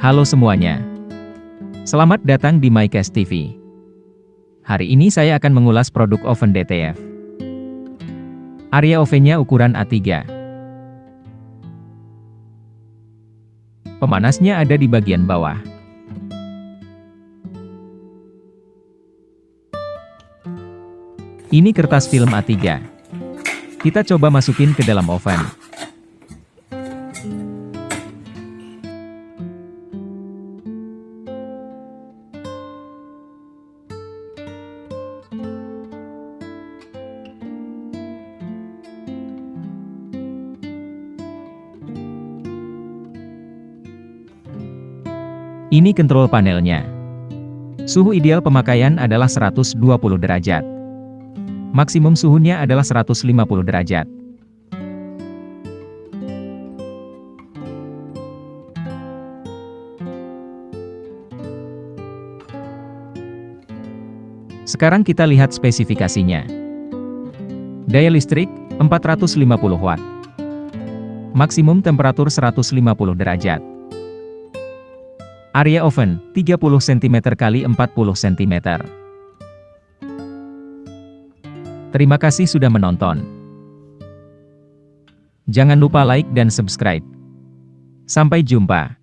Halo semuanya. Selamat datang di MyCast TV. Hari ini saya akan mengulas produk oven DTF. Area ovennya ukuran A3. Pemanasnya ada di bagian bawah. Ini kertas film A3. Kita coba masukin ke dalam oven. Ini kontrol panelnya. Suhu ideal pemakaian adalah 120 derajat. Maksimum suhunya adalah 150 derajat. Sekarang kita lihat spesifikasinya. Daya listrik, 450 watt. Maksimum temperatur 150 derajat. Area oven, 30 cm x 40 cm. Terima kasih sudah menonton. Jangan lupa like dan subscribe. Sampai jumpa.